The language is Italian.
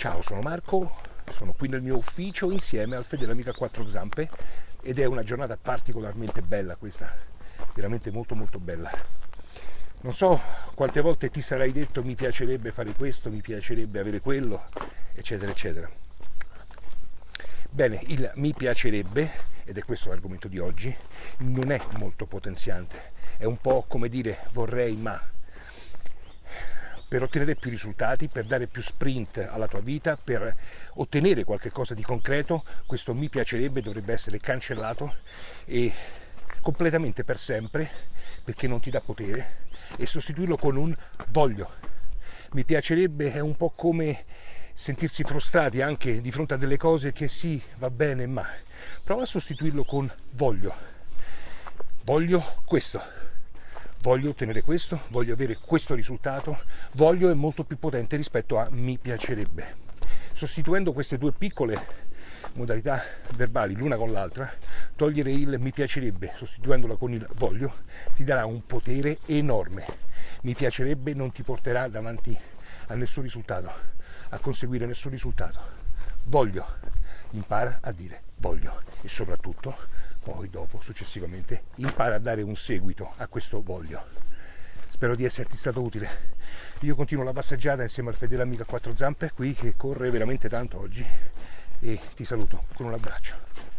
Ciao, sono Marco, sono qui nel mio ufficio insieme al fedele a quattro zampe ed è una giornata particolarmente bella questa, veramente molto molto bella. Non so quante volte ti sarai detto mi piacerebbe fare questo, mi piacerebbe avere quello, eccetera, eccetera. Bene, il mi piacerebbe, ed è questo l'argomento di oggi, non è molto potenziante, è un po' come dire vorrei ma, per ottenere più risultati, per dare più sprint alla tua vita, per ottenere qualcosa di concreto, questo mi piacerebbe dovrebbe essere cancellato e completamente per sempre perché non ti dà potere e sostituirlo con un voglio. Mi piacerebbe è un po' come sentirsi frustrati anche di fronte a delle cose che sì, va bene, ma prova a sostituirlo con voglio. Voglio questo voglio ottenere questo, voglio avere questo risultato, voglio è molto più potente rispetto a mi piacerebbe. Sostituendo queste due piccole modalità verbali l'una con l'altra, togliere il mi piacerebbe sostituendola con il voglio ti darà un potere enorme. Mi piacerebbe non ti porterà davanti a nessun risultato, a conseguire nessun risultato. Voglio, impara a dire voglio e soprattutto poi dopo successivamente impara a dare un seguito a questo voglio. Spero di esserti stato utile. Io continuo la passeggiata insieme al fedele amico a quattro zampe qui che corre veramente tanto oggi e ti saluto con un abbraccio